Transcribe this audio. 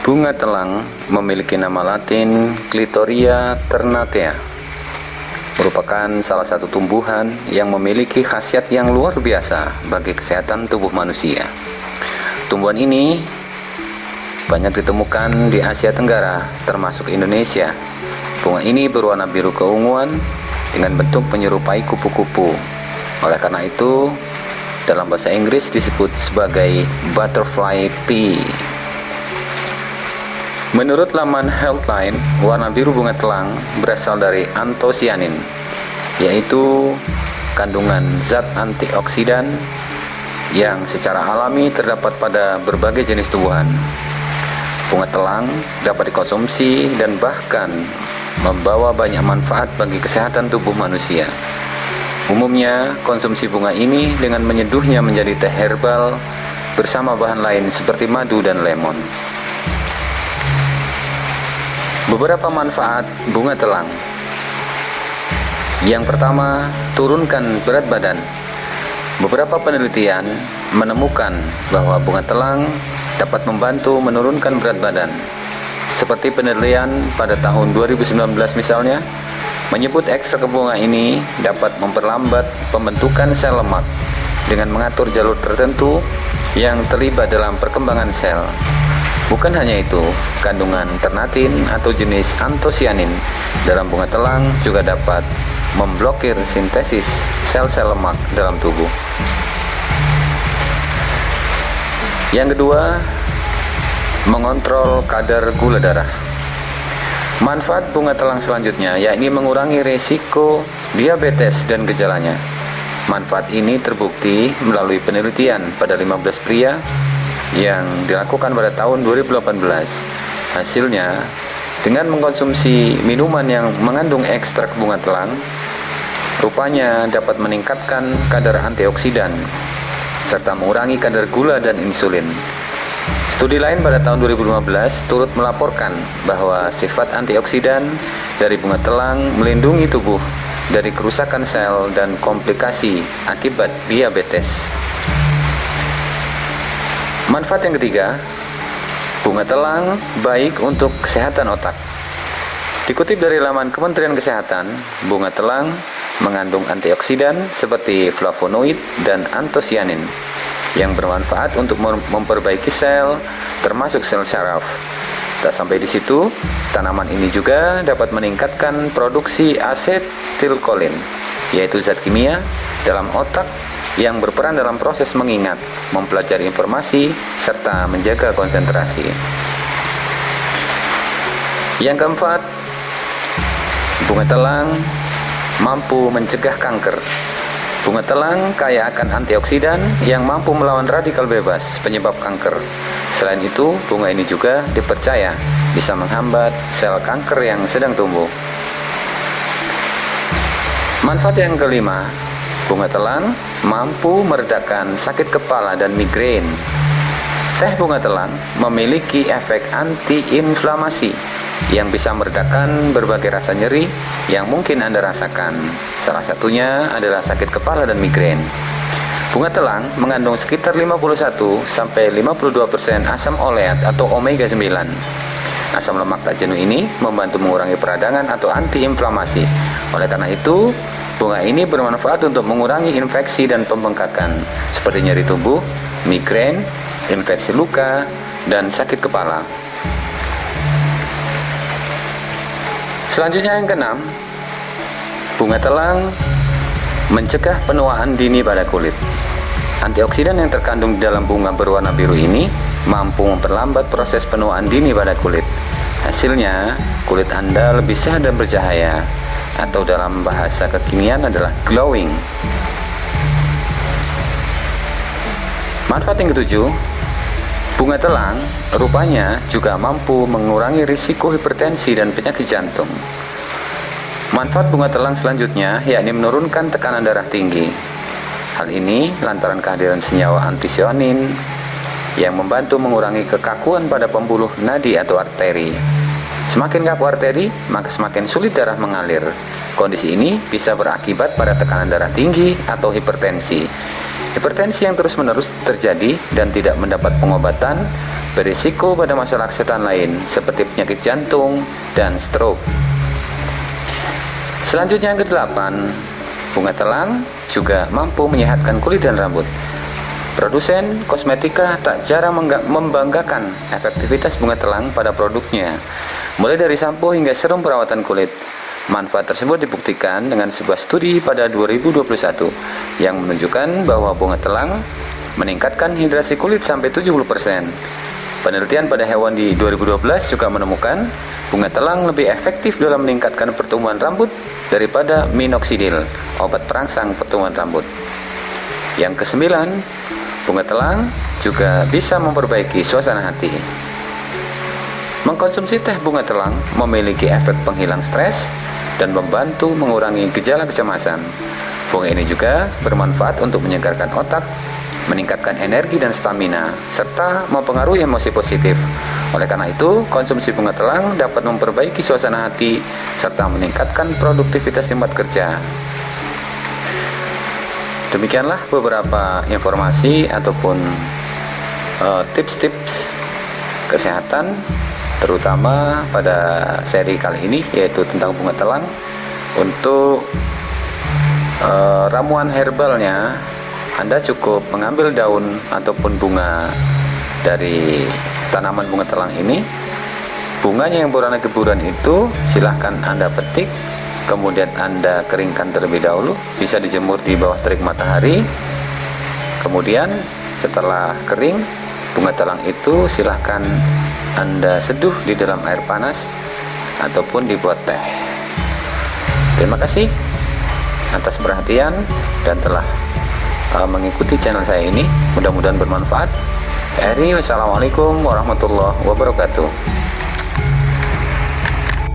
Bunga telang memiliki nama latin Clitoria ternatea. Merupakan salah satu tumbuhan yang memiliki khasiat yang luar biasa bagi kesehatan tubuh manusia. Tumbuhan ini banyak ditemukan di Asia Tenggara, termasuk Indonesia. Bunga ini berwarna biru keunguan dengan bentuk menyerupai kupu-kupu. Oleh karena itu, dalam bahasa Inggris disebut sebagai butterfly pea. Menurut laman Healthline, warna biru bunga telang berasal dari antosianin, yaitu kandungan zat antioksidan yang secara alami terdapat pada berbagai jenis tumbuhan. Bunga telang dapat dikonsumsi dan bahkan membawa banyak manfaat bagi kesehatan tubuh manusia. Umumnya, konsumsi bunga ini dengan menyeduhnya menjadi teh herbal bersama bahan lain seperti madu dan lemon. Beberapa manfaat bunga telang. Yang pertama, turunkan berat badan. Beberapa penelitian menemukan bahwa bunga telang dapat membantu menurunkan berat badan. Seperti penelitian pada tahun 2019 misalnya, menyebut ekstrak bunga ini dapat memperlambat pembentukan sel lemak dengan mengatur jalur tertentu yang terlibat dalam perkembangan sel. Bukan hanya itu, kandungan ternatin atau jenis antosianin dalam bunga telang juga dapat memblokir sintesis sel-sel lemak dalam tubuh. Yang kedua, mengontrol kadar gula darah. Manfaat bunga telang selanjutnya yakni mengurangi risiko diabetes dan gejalanya. Manfaat ini terbukti melalui penelitian pada 15 pria yang dilakukan pada tahun 2018. Hasilnya, dengan mengkonsumsi minuman yang mengandung ekstrak bunga telang, rupanya dapat meningkatkan kadar antioksidan serta mengurangi kadar gula dan insulin. Studi lain pada tahun 2015 turut melaporkan bahwa sifat antioksidan dari bunga telang melindungi tubuh dari kerusakan sel dan komplikasi akibat diabetes. Manfaat yang ketiga, bunga telang baik untuk kesehatan otak. Dikutip dari laman Kementerian Kesehatan, bunga telang mengandung antioksidan seperti flavonoid dan antosianin yang bermanfaat untuk memperbaiki sel, termasuk sel saraf. Tak sampai di situ, tanaman ini juga dapat meningkatkan produksi asetilkolin, yaitu zat kimia dalam otak yang berperan dalam proses mengingat, mempelajari informasi, serta menjaga konsentrasi. Yang keempat, bunga telang mampu mencegah kanker. Bunga telang kaya akan antioksidan yang mampu melawan radikal bebas penyebab kanker. Selain itu, bunga ini juga dipercaya bisa menghambat sel kanker yang sedang tumbuh. Manfaat yang kelima, bunga telang mampu meredakan sakit kepala dan migrain. Teh bunga telang memiliki efek antiinflamasi yang bisa meredakan berbagai rasa nyeri yang mungkin Anda rasakan. Salah satunya adalah sakit kepala dan migrain. Bunga telang mengandung sekitar 51 sampai 52% asam oleat atau omega 9. Asam lemak tak jenuh ini membantu mengurangi peradangan atau antiinflamasi. Oleh karena itu, Bunga ini bermanfaat untuk mengurangi infeksi dan pembengkakan seperti nyeri tubuh, migrain, infeksi luka, dan sakit kepala. Selanjutnya yang keenam, bunga telang mencegah penuaan dini pada kulit. Antioksidan yang terkandung di dalam bunga berwarna biru ini mampu memperlambat proses penuaan dini pada kulit. Hasilnya, kulit Anda lebih sehat dan bercahaya atau dalam bahasa kekinian adalah glowing. Manfaat yang ketujuh, bunga telang rupanya juga mampu mengurangi risiko hipertensi dan penyakit jantung. Manfaat bunga telang selanjutnya yakni menurunkan tekanan darah tinggi. Hal ini lantaran kehadiran senyawa antisionin yang membantu mengurangi kekakuan pada pembuluh nadi atau arteri. Semakin kaku arteri, maka semakin sulit darah mengalir. Kondisi ini bisa berakibat pada tekanan darah tinggi atau hipertensi. Hipertensi yang terus-menerus terjadi dan tidak mendapat pengobatan berisiko pada masalah kesehatan lain seperti penyakit jantung dan stroke. Selanjutnya yang kedelapan, bunga telang juga mampu menyehatkan kulit dan rambut. Produsen kosmetika tak jarang membanggakan efektivitas bunga telang pada produknya, mulai dari sampo hingga serum perawatan kulit. Manfaat tersebut dibuktikan dengan sebuah studi pada 2021 yang menunjukkan bahwa bunga telang meningkatkan hidrasi kulit sampai 70%. Penelitian pada hewan di 2012 juga menemukan bunga telang lebih efektif dalam meningkatkan pertumbuhan rambut daripada minoxidil, obat perangsang pertumbuhan rambut. Yang kesembilan, bunga telang juga bisa memperbaiki suasana hati. Mengkonsumsi teh bunga telang memiliki efek penghilang stres dan membantu mengurangi gejala kecemasan. Bunga ini juga bermanfaat untuk menyegarkan otak, meningkatkan energi dan stamina, serta mempengaruhi emosi positif. Oleh karena itu, konsumsi bunga telang dapat memperbaiki suasana hati serta meningkatkan produktivitas tempat kerja. Demikianlah beberapa informasi ataupun eh, tips-tips uh, kesehatan terutama pada seri kali ini yaitu tentang bunga telang untuk e, ramuan herbalnya Anda cukup mengambil daun ataupun bunga dari tanaman bunga telang ini. Bunganya yang berwarna keburan itu silahkan Anda petik kemudian Anda keringkan terlebih dahulu bisa dijemur di bawah terik matahari. Kemudian setelah kering bunga telang itu silahkan anda seduh di dalam air panas ataupun dibuat teh. Terima kasih atas perhatian dan telah uh, mengikuti channel saya ini. Mudah-mudahan bermanfaat. Saya Eri, wassalamualaikum warahmatullahi wabarakatuh.